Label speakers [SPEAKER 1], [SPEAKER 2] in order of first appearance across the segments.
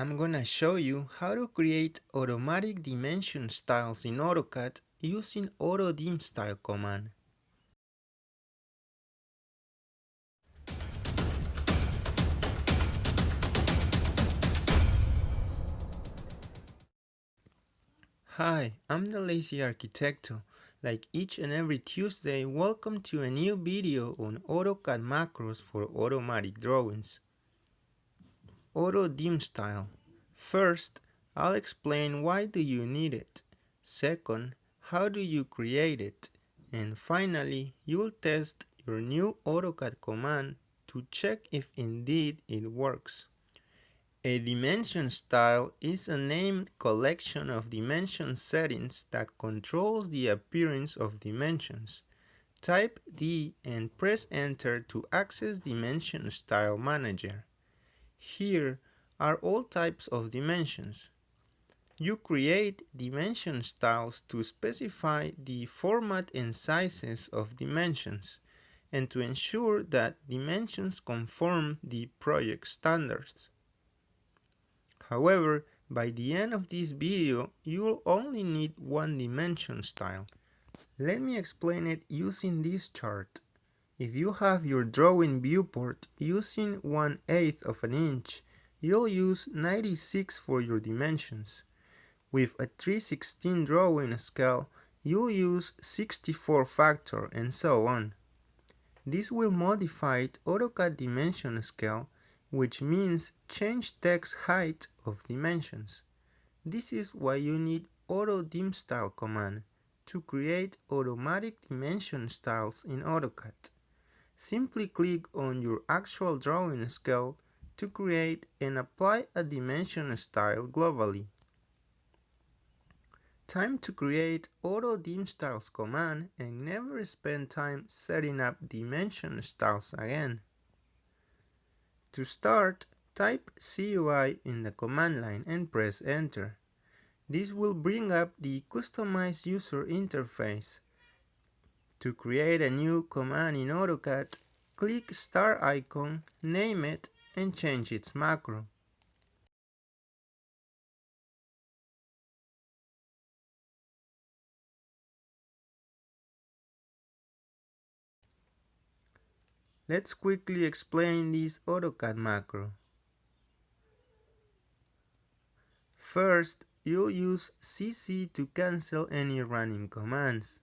[SPEAKER 1] I'm gonna show you how to create automatic dimension styles in AutoCAD using AutoDimStyle command. Hi, I'm the Lazy Arquitecto. Like each and every Tuesday, welcome to a new video on AutoCAD macros for automatic drawings. AutoDimStyle. First, I'll explain why do you need it. Second, how do you create it. And finally, you'll test your new AutoCAD command to check if indeed it works. A dimension style is a named collection of dimension settings that controls the appearance of dimensions. Type D and press enter to access Dimension Style Manager. Here are all types of dimensions. You create dimension styles to specify the format and sizes of dimensions and to ensure that dimensions conform the project standards. However, by the end of this video, you will only need one dimension style. Let me explain it using this chart. If you have your drawing viewport using 1 8 of an inch, you'll use 96 for your dimensions. With a 316 drawing scale, you'll use 64 factor and so on. This will modify AutoCAD dimension scale which means change text height of dimensions. This is why you need AutoDimStyle command to create automatic dimension styles in AutoCAD. Simply click on your actual drawing scale to create and apply a dimension style globally. Time to create AutoDimStyles command and never spend time setting up dimension styles again. To start, type CUI in the command line and press enter. This will bring up the customized user interface. To create a new command in AutoCAD, click star icon, name it, and change its macro. Let's quickly explain this AutoCAD macro. First, you'll use CC to cancel any running commands.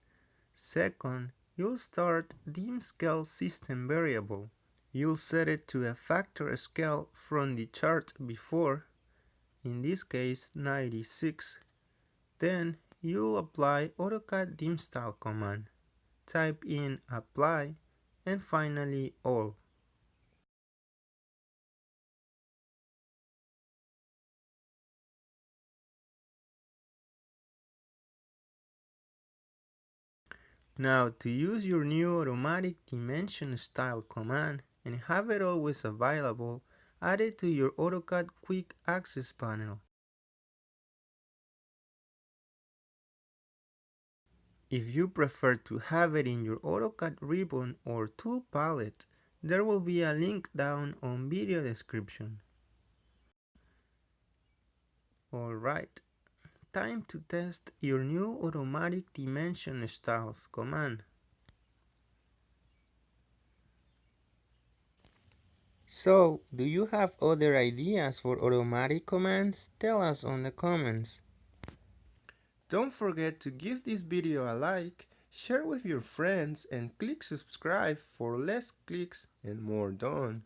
[SPEAKER 1] Second, you'll start dim scale system variable. You'll set it to a factor scale from the chart before, in this case 96. Then you'll apply AutoCAD dim style command. Type in apply and finally all. Now to use your new automatic dimension style command and have it always available, add it to your AutoCAD quick access panel. If you prefer to have it in your AutoCAD ribbon or tool palette, there will be a link down on video description. Alright, time to test your new automatic dimension styles command. So, do you have other ideas for automatic commands? Tell us on the comments. Don't forget to give this video a like, share with your friends and click subscribe for less clicks and more done.